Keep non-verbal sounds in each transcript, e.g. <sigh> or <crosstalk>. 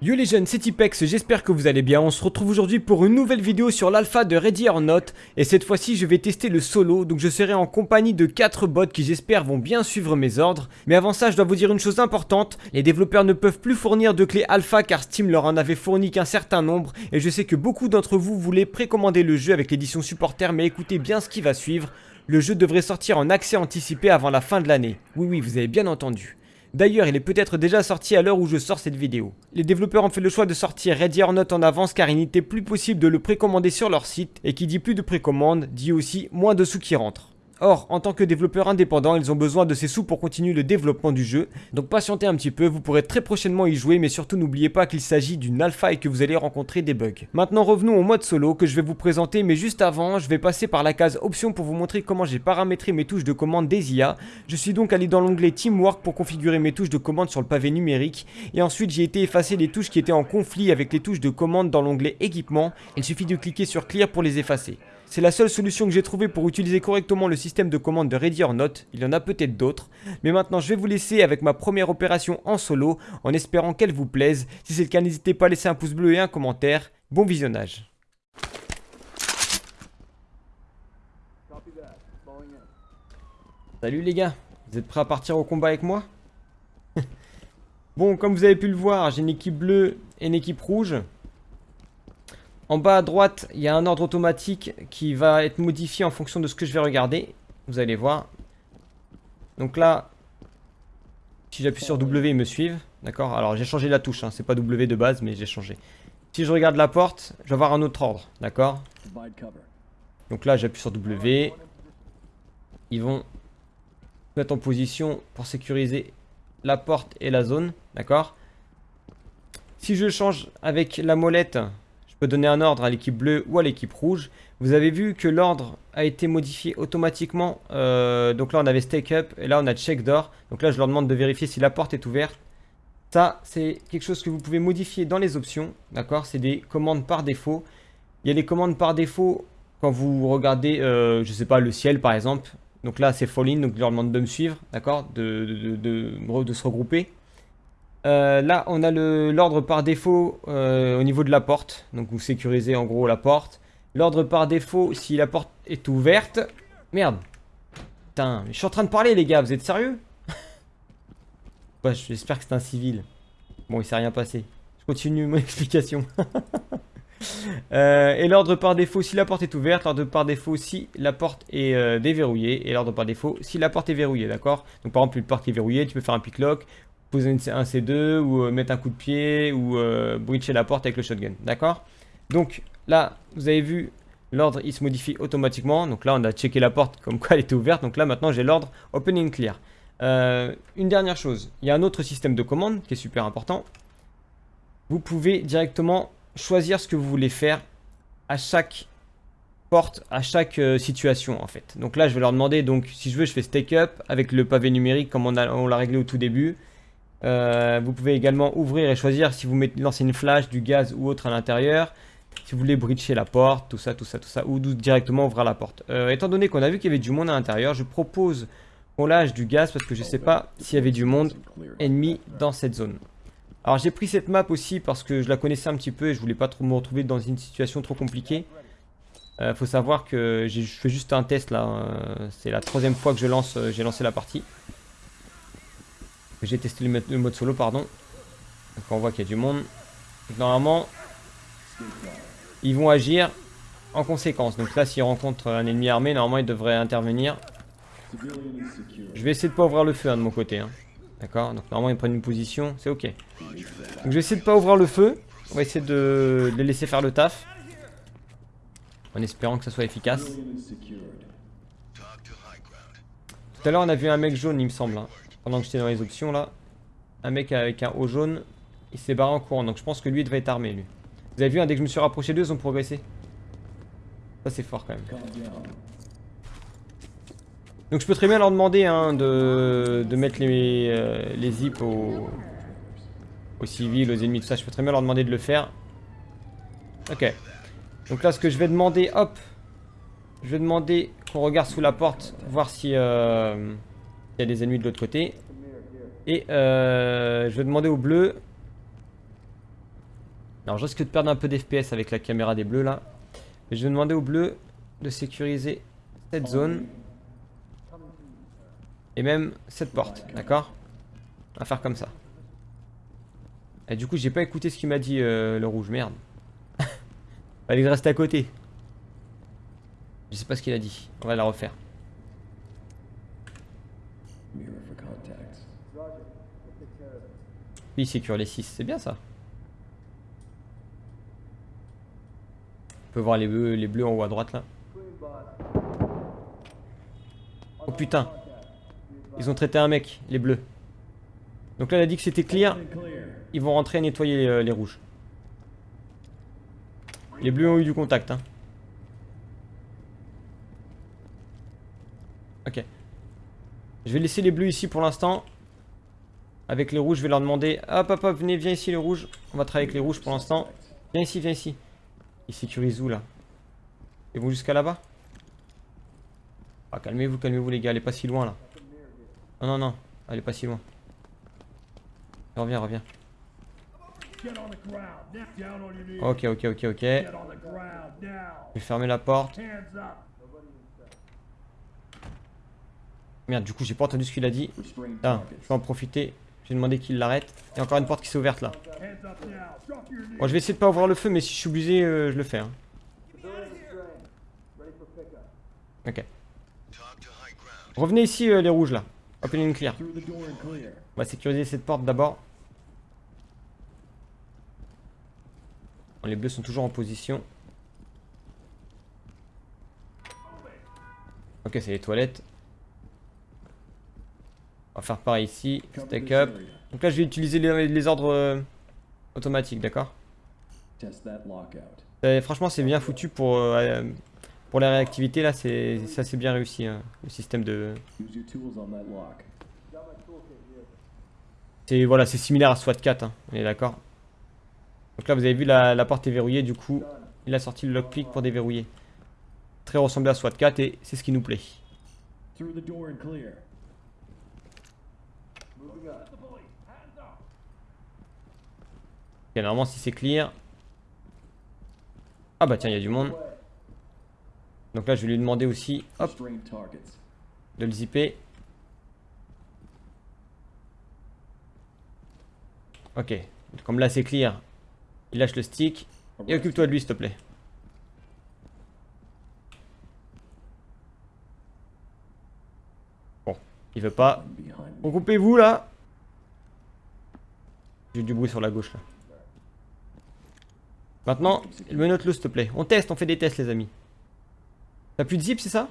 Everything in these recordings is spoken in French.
Yo les jeunes, c'est Tipex, j'espère que vous allez bien. On se retrouve aujourd'hui pour une nouvelle vidéo sur l'alpha de Ready or Not. Et cette fois-ci, je vais tester le solo, donc je serai en compagnie de 4 bots qui j'espère vont bien suivre mes ordres. Mais avant ça, je dois vous dire une chose importante. Les développeurs ne peuvent plus fournir de clés alpha car Steam leur en avait fourni qu'un certain nombre. Et je sais que beaucoup d'entre vous voulaient précommander le jeu avec l'édition supporter, mais écoutez bien ce qui va suivre. Le jeu devrait sortir en accès anticipé avant la fin de l'année. Oui, oui, vous avez bien entendu. D'ailleurs, il est peut-être déjà sorti à l'heure où je sors cette vidéo. Les développeurs ont fait le choix de sortir Ready or Not en avance car il n'était plus possible de le précommander sur leur site, et qui dit plus de précommande, dit aussi moins de sous qui rentrent. Or, en tant que développeurs indépendants, ils ont besoin de ces sous pour continuer le développement du jeu. Donc patientez un petit peu, vous pourrez très prochainement y jouer, mais surtout n'oubliez pas qu'il s'agit d'une alpha et que vous allez rencontrer des bugs. Maintenant revenons au mode solo que je vais vous présenter, mais juste avant, je vais passer par la case options pour vous montrer comment j'ai paramétré mes touches de commande des IA. Je suis donc allé dans l'onglet Teamwork pour configurer mes touches de commande sur le pavé numérique, et ensuite j'ai été effacer les touches qui étaient en conflit avec les touches de commande dans l'onglet équipement. Il suffit de cliquer sur Clear pour les effacer. C'est la seule solution que j'ai trouvée pour utiliser correctement le système de commande de Ready or Not. Il y en a peut-être d'autres. Mais maintenant, je vais vous laisser avec ma première opération en solo, en espérant qu'elle vous plaise. Si c'est le cas, n'hésitez pas à laisser un pouce bleu et un commentaire. Bon visionnage. Salut les gars, vous êtes prêts à partir au combat avec moi? <laughs> Bon, comme vous avez pu le voir, j'ai une équipe bleue et une équipe rouge. En bas à droite, il y a un ordre automatique qui va être modifié en fonction de ce que je vais regarder. Vous allez voir. Donc là, si j'appuie sur W, ils me suivent. D'accord? Alors j'ai changé la touche, hein. c'est pas W de base, mais j'ai changé. Si je regarde la porte, je vais avoir un autre ordre. D'accord? Donc là, j'appuie sur W. Ils vont mettre en position pour sécuriser la porte et la zone. D'accord? Si je change avec la molette peux donner un ordre à l'équipe bleue ou à l'équipe rouge. Vous avez vu que l'ordre a été modifié automatiquement. Euh, donc là, on avait stake up et là, on a check door. Donc là, je leur demande de vérifier si la porte est ouverte. Ça, c'est quelque chose que vous pouvez modifier dans les options. D'accord? C'est des commandes par défaut. Il y a les commandes par défaut quand vous regardez, euh, je sais pas, le ciel par exemple. Donc là, c'est fall in, donc je leur demande de me suivre, d'accord? De se regrouper. Euh, là, on a l'ordre par défaut euh, au niveau de la porte. Donc, vous sécurisez en gros la porte. L'ordre par défaut, si la porte est ouverte... Merde. Putain, je suis en train de parler, les gars. Vous êtes sérieux? <laughs> J'espère que c'est un civil. Bon, il s'est rien passé. Je continue mon <laughs> explication. <laughs> Euh, et l'ordre par défaut si la porte est ouverte, l'ordre par défaut si la porte est déverrouillée, et l'ordre par défaut si la porte est verrouillée, d'accord? Donc par exemple une porte est verrouillée, tu peux faire un pick poser un C2 ou euh, mettre un coup de pied ou euh, breacher la porte avec le shotgun. D'accord? Donc là, vous avez vu, l'ordre il se modifie automatiquement. Donc là, on a checké la porte comme quoi elle était ouverte. Donc là, maintenant, j'ai l'ordre opening clear. Euh, une dernière chose, il y a un autre système de commande qui est super important. Vous pouvez directement choisir ce que vous voulez faire à chaque porte, à chaque situation en fait. Donc là, je vais leur demander, donc si je veux, je fais stake up avec le pavé numérique comme on l'a réglé au tout début. Euh, vous pouvez également ouvrir et choisir si vous lancez une flash, du gaz ou autre à l'intérieur. Si vous voulez breacher la porte, tout ça, tout ça, tout ça, ou directement ouvrir la porte. Euh, étant donné qu'on a vu qu'il y avait du monde à l'intérieur, je propose qu'on lâche du gaz parce que je ne sais pas s'il y avait du monde ennemi dans cette zone. Alors j'ai pris cette map aussi parce que je la connaissais un petit peu et je voulais pas trop me retrouver dans une situation trop compliquée. Euh, faut savoir que je fais juste un test là, hein. c'est la troisième fois que je lance, j'ai lancé la partie. J'ai testé le mode solo, pardon. Donc on voit qu'il y a du monde. normalement, ils vont agir en conséquence. Donc là, s'ils rencontrent un ennemi armé, normalement, ils devraient intervenir. Je vais essayer de pas ouvrir le feu hein, de mon côté. Hein. D'accord? Donc normalement, ils prennent une position. C'est ok. Donc je vais essayer de pas ouvrir le feu. On va essayer de les laisser faire le taf. En espérant que ça soit efficace. Tout à l'heure, on a vu un mec jaune, il me semble. Hein pendant que j'étais dans les options là, un mec avec un haut jaune, il s'est barré en courant. Donc je pense que lui il devrait être armé lui. Vous avez vu, hein, dès que je me suis rapproché d'eux, ils ont progressé. Ça c'est fort quand même. Donc je peux très bien leur demander hein, de, mettre les, euh, les zips aux, aux civils, aux ennemis, tout ça. Je peux très bien leur demander de le faire. Ok. Donc là ce que je vais demander, hop. Je vais demander qu'on regarde sous la porte, voir si... Euh, il y a des ennemis de l'autre côté. Et euh, je vais demander au bleu Alors je risque de perdre un peu d'FPS avec la caméra des bleus là. Mais je vais demander aux bleus de sécuriser cette zone. Et même cette porte, d'accord? Va faire comme ça. Et du coup j'ai pas écouté ce qu'il m'a dit euh, le rouge, merde. <laughs> Fallait que je reste à côté. Je sais pas ce qu'il a dit, on va la refaire. Mirror for contacts. Lui il sécure les 6, c'est bien ça. On peut voir les bleus, les bleus en haut à droite là. Oh putain Ils ont traité un mec, les bleus. Donc là, il a dit que c'était clear. Ils vont rentrer et nettoyer les, euh, les rouges. Les bleus ont eu du contact. Hein. Ok. Je vais laisser les bleus ici pour l'instant. Avec les rouges, je vais leur demander... Hop, hop, hop, venez, viens ici les rouges. On va travailler avec les rouges pour l'instant. Viens ici, viens ici. Ils sécurisent où là? Ils vont jusqu'à là-bas? Ah, calmez-vous, calmez-vous les gars, est pas si loin là. Non, non, non, est pas si loin. Reviens, reviens. Ok, ok, ok, ok. Je vais fermer la porte. Hands up. Merde, du coup, j'ai pas entendu ce qu'il a dit. Ah, je vais en profiter. Je vais demander qu'il l'arrête. Il y a encore une porte qui s'est ouverte là. Bon, je vais essayer de pas ouvrir le feu, mais si je suis obligé, euh, je le fais. hein. Ok. Revenez ici, euh, les rouges là. Open and clear. On va sécuriser cette porte d'abord. Les bleus sont toujours en position. Ok, c'est les toilettes. On va faire pareil ici. Stack up. Donc là, je vais utiliser les, les ordres euh, automatiques, d'accord Test that lockout. Euh, Franchement, c'est bien foutu pour, euh, pour la réactivité. Là, c'est ça, c'est bien réussi. hein, le système de. C'est voilà, similaire à SWAT 4, hein, on est d'accord. Donc là, vous avez vu la, la porte est verrouillée, du coup, il a sorti le lockpick pour déverrouiller. Très ressemblé à SWAT 4 et c'est ce qui nous plaît. Through the door and clear. Ok, normalement, si c'est clear. Ah bah tiens, il y a du monde. Donc là, je vais lui demander aussi, hop, de le zipper. Ok, comme là c'est clear, il lâche le stick. Et occupe-toi de lui, s'il te plaît. Bon, il veut pas. Regroupez-vous là. J'ai du bruit sur la gauche là. Maintenant, menote-le s'il te plaît. On teste, on fait des tests les amis. T'as plus de zip, c'est ça?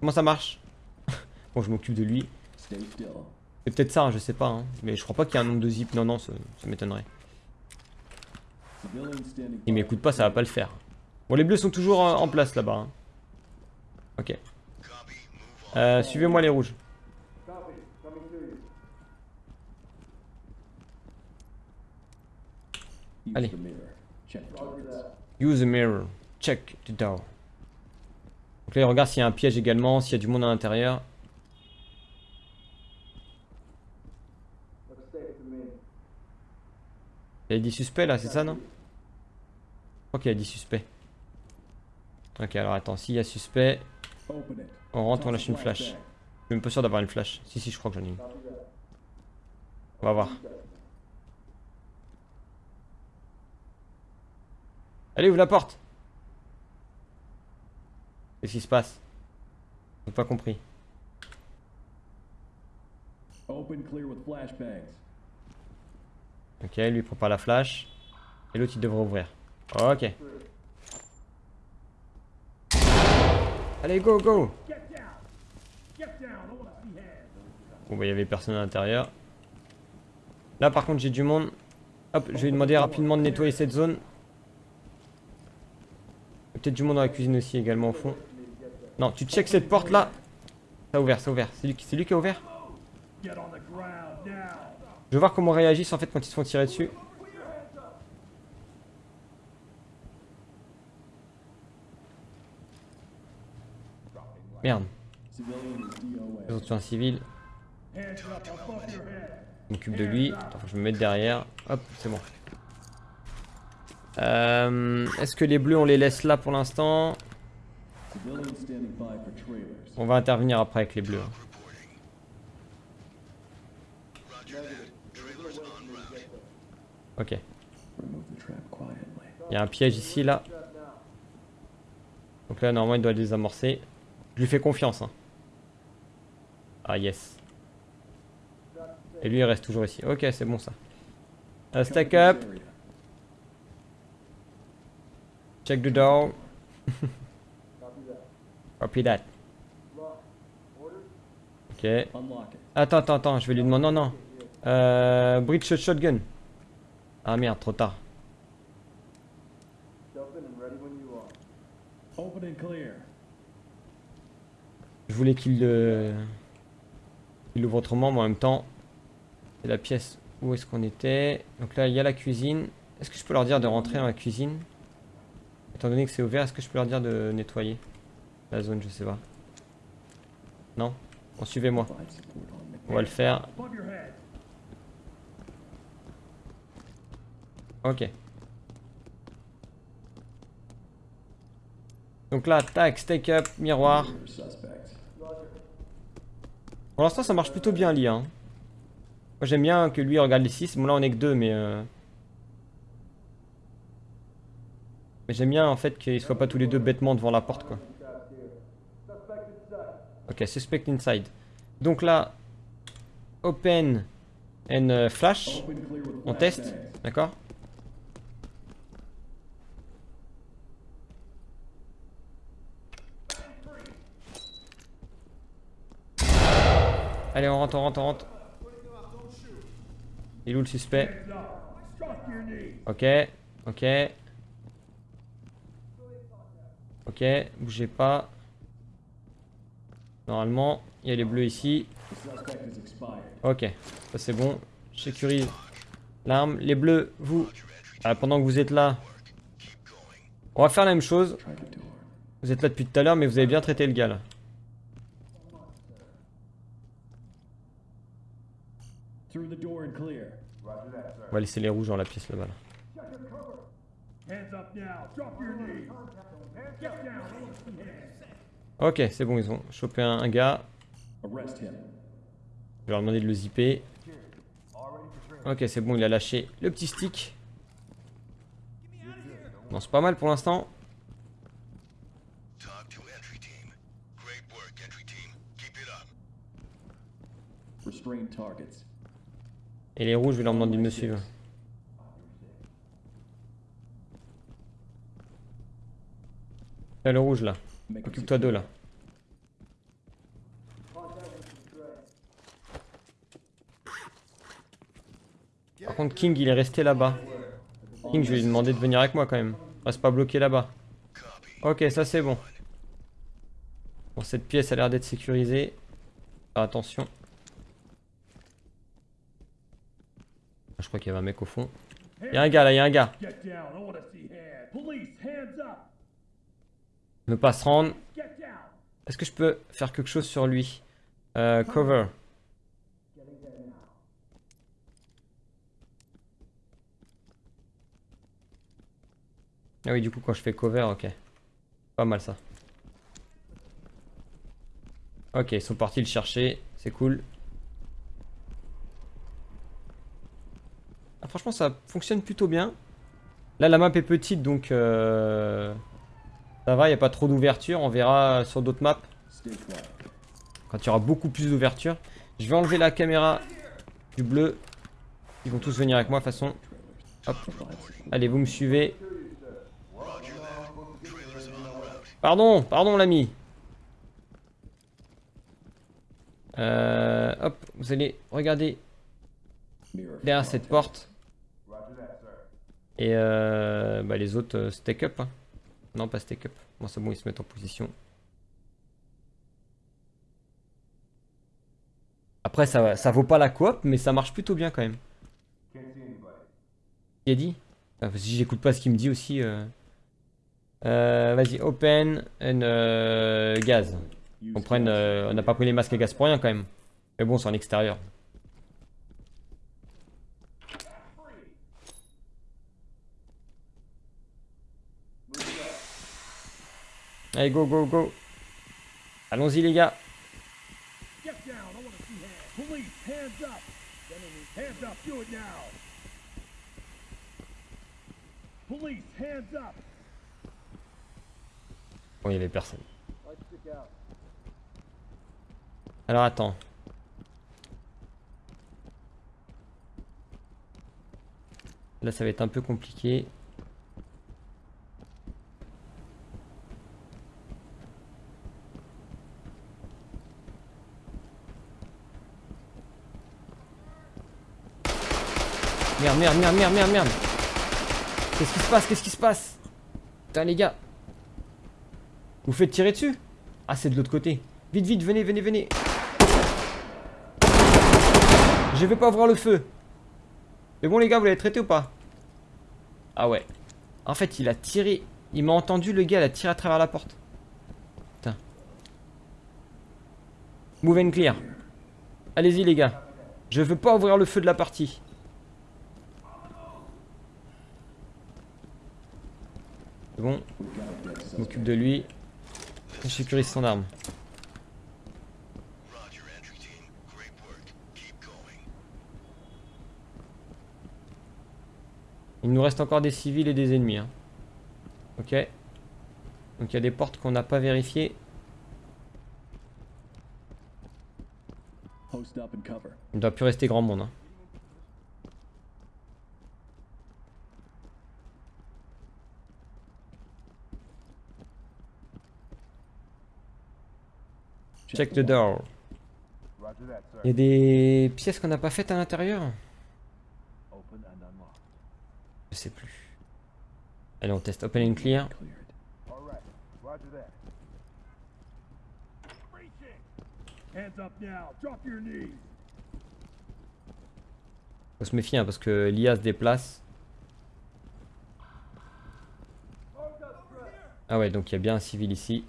Comment ça marche? <laughs> Bon, je m'occupe de lui. C'est peut-être ça, hein, je sais pas. hein. Mais je crois pas qu'il y ait un nombre de zip. Non, non, ça, m'étonnerait. Il m'écoute pas, ça va pas le faire. Bon, les bleus sont toujours en, en place là-bas. hein. Ok. Euh, Suivez-moi les rouges. Allez. Use the mirror. Check the door. Donc là, il regarde s'il y a un piège également, s'il y a du monde à l'intérieur. Il y a 10 suspects là, c'est ça, non? Je crois qu'il y a 10 suspects. Ok, alors attends, s'il y a suspect, on rentre, on lâche une flash. Je suis même pas sûr d'avoir une flash. Si, si, je crois que j'en ai une. On va voir. Allez, ouvre la porte Qu'est-ce qui se passe? J'ai pas compris. Open clear with flashbangs. Ok, lui il prépare la flash. Et l'autre il devrait ouvrir. Ok. Allez, go, go. Bon bah il y avait personne à l'intérieur. Là par contre j'ai du monde. Hop, je vais lui demander rapidement de nettoyer cette zone. Peut-être du monde dans la cuisine aussi également au fond. Non, tu check cette porte là. Ça a ouvert, ça a ouvert. C'est lui, lui qui a ouvert. Je veux voir comment réagissent en fait quand ils se font tirer dessus. Merde, DOA. autres sont un civil. Je m'occupe de lui. Attends, je me mette derrière. Hop, c'est bon. Euh, Est-ce que les bleus, on les laisse là pour l'instant? On va intervenir après avec les bleus. Ok. Il y a un piège ici, là. Donc là, normalement, il doit les désamorcer. Je lui fais confiance. hein. Ah, yes. Et lui, il reste toujours ici. Ok, c'est bon, ça. Euh, stack up. Check the door. <laughs> Copy that. Ok. Attends, attends, attends, je vais lui demander. Non, non. Euh, bridge shot- shotgun. Ah merde, trop tard. Open and clear. Je voulais qu'il le... il l'ouvre autrement, mais en même temps, c'est la pièce où est-ce qu'on était. Donc là, il y a la cuisine. Est-ce que je peux leur dire de rentrer dans la cuisine? Étant donné que c'est ouvert, est-ce que je peux leur dire de nettoyer la zone Je sais pas. Non? Bon, suivez-moi. On va le faire. Ok. Donc là, tac, stake up, miroir. Pour l'instant, ça marche plutôt bien, l'IA. hein. Moi, j'aime bien que lui regarde les 6. Bon, là, on est que 2, mais... euh, Mais j'aime bien, en fait, qu'ils soient pas tous les deux bêtement devant la porte, quoi. Ok, suspect inside. Donc là, open and euh, flash. On teste, d'accord? Allez, on rentre, on rentre, on rentre. Il est où le suspect? Ok, ok. Ok, bougez pas. Normalement, il y a les bleus ici. Ok, ça c'est bon. Je sécurise l'arme. Les bleus, vous, ah, pendant que vous êtes là, on va faire la même chose. Vous êtes là depuis tout à l'heure, mais vous avez bien traité le gars là. Through the door and clear. On va laisser les rouges dans la pièce là-bas. là. Ok, c'est bon, ils ont chopé un, un gars. Je vais leur demander de le zipper. Ok, c'est bon, il a lâché le petit stick. Bon, c'est pas mal pour l'instant. Et les rouges, je vais leur demander de me suivre. Là, le rouge là. Occupe-toi d'eux là. Par contre, King il est resté là-bas. King, je vais lui demander de venir avec moi quand même. Reste pas bloqué là-bas. Ok, ça c'est bon. Bon, cette pièce a l'air d'être sécurisée. Faire attention. Je crois qu'il y avait un mec au fond. Il y a un gars là, il y a un gars. Ne pas se rendre. Est-ce que je peux faire quelque chose sur lui? Euh, Cover. Ah oui, du coup, quand je fais cover, ok. Pas mal ça. Ok, ils sont partis le chercher. C'est cool. Ah, franchement, ça fonctionne plutôt bien. Là, la map est petite, donc... euh, Ça va, il n'y a pas trop d'ouverture. On verra sur d'autres maps quand il y aura beaucoup plus d'ouverture. Je vais enlever la caméra du bleu. Ils vont tous venir avec moi de toute façon. Hop. Allez, vous me suivez. Pardon, pardon l'ami. Euh, hop, vous allez regarder derrière cette porte. Et euh, bah, les autres, euh, stack up. hein. Non, pas stack up. Bon, c'est bon, ils se mettent en position. Après, ça, ça vaut pas la coop, mais ça marche plutôt bien quand même. Il a dit Si j'écoute pas ce qu'il me dit aussi. euh. Euh, Vas-y, open and euh, gaz. On prenne, euh, on n'a pas pris les masques à gaz pour rien quand même. Mais bon, c'est en extérieur. Allez, go, go, go. Allons-y, les gars. Bon, il y avait personne. Alors, attends. Là, ça va être un peu compliqué. Merde, merde, merde, merde, merde, merde. Qu'est-ce qui se passe Qu'est-ce qui se passe? Putain, les gars. Vous faites tirer dessus? Ah, c'est de l'autre côté. Vite, vite, venez, venez, venez. Je vais pas ouvrir le feu. Mais bon, les gars, vous l'avez traité ou pas? Ah ouais. En fait, il a tiré. Il m'a entendu, le gars, il a tiré à travers la porte. Putain. Move and clear. Allez-y, les gars. Je veux pas ouvrir le feu de la partie. C'est bon. Je m'occupe de lui. Je sécurise son arme. Il nous reste encore des civils et des ennemis. hein. Ok. Donc il y a des portes qu'on n'a pas vérifiées. Il ne doit plus rester grand monde. hein. Check the door. Il y a des pièces qu'on n'a pas faites à l'intérieur. Je sais plus. Allez, on teste. Open and clear. Faut se méfier hein, parce que l'IA se déplace. Ah ouais, donc il y a bien un civil ici.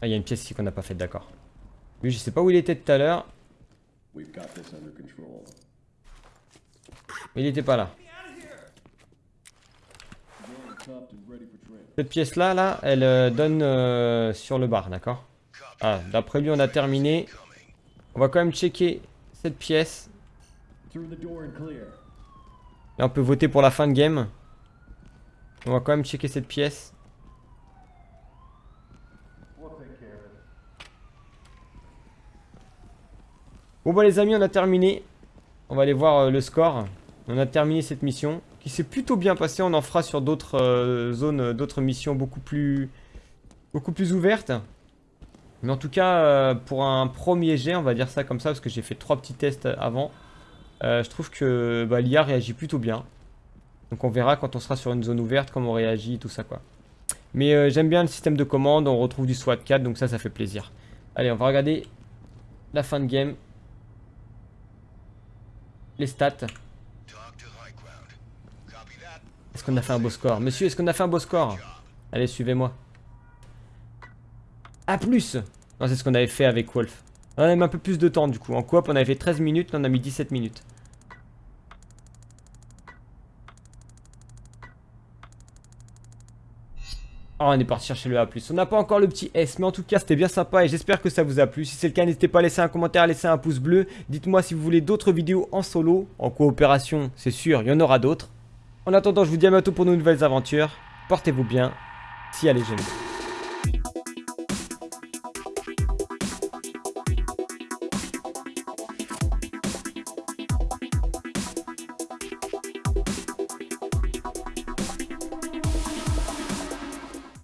Ah, il y a une pièce ici qu'on n'a pas faite, d'accord. Lui, je sais pas où il était tout à l'heure. Mais il était pas là. Cette pièce-là, là, elle euh, donne euh, sur le bar, d'accord? Ah, d'après lui, on a terminé. On va quand même checker cette pièce. Là, on peut voter pour la fin de game. On va quand même checker cette pièce. Bon bah les amis, on a terminé. On va aller voir euh, le score. On a terminé cette mission qui s'est plutôt bien passée. On en fera sur d'autres euh, zones, euh, d'autres missions beaucoup plus, beaucoup plus ouvertes. Mais en tout cas, pour un premier jet, on va dire ça comme ça, parce que j'ai fait trois petits tests avant. je trouve que bah, l'IA réagit plutôt bien. Donc on verra quand on sera sur une zone ouverte comment on réagit, tout ça quoi. Mais j'aime bien le système de commande, on retrouve du SWAT 4, donc ça, ça fait plaisir. Allez, on va regarder la fin de game. Les stats. Est-ce qu'on a fait un beau score? Monsieur, est-ce qu'on a fait un beau score? Allez, suivez-moi. A plus Non, c'est ce qu'on avait fait avec Wolf. On a même un peu plus de temps du coup. En coop, on avait fait 13 minutes, on a mis 17 minutes. Oh, on est parti chercher le A+. On n'a pas encore le petit S, mais en tout cas, c'était bien sympa et j'espère que ça vous a plu. Si c'est le cas, n'hésitez pas à laisser un commentaire, à laisser un pouce bleu. Dites-moi si vous voulez d'autres vidéos en solo, en coopération, c'est sûr, il y en aura d'autres. En attendant, je vous dis à bientôt pour de nouvelles aventures. Portez-vous bien. Si allez, j'aime.